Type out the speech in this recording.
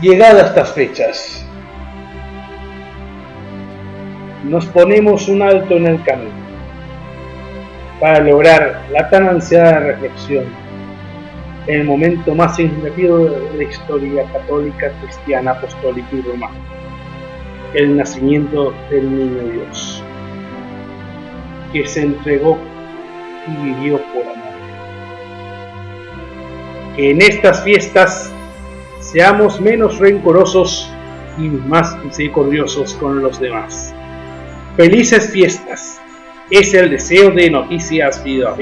Llegadas estas fechas, nos ponemos un alto en el camino para lograr la tan ansiada reflexión en el momento más significativo de la historia católica, cristiana, apostólica y romana, el nacimiento del niño Dios, que se entregó y vivió por amor. Que en estas fiestas seamos menos rencorosos y más misericordiosos con los demás. Felices fiestas. Es el deseo de Noticias Vida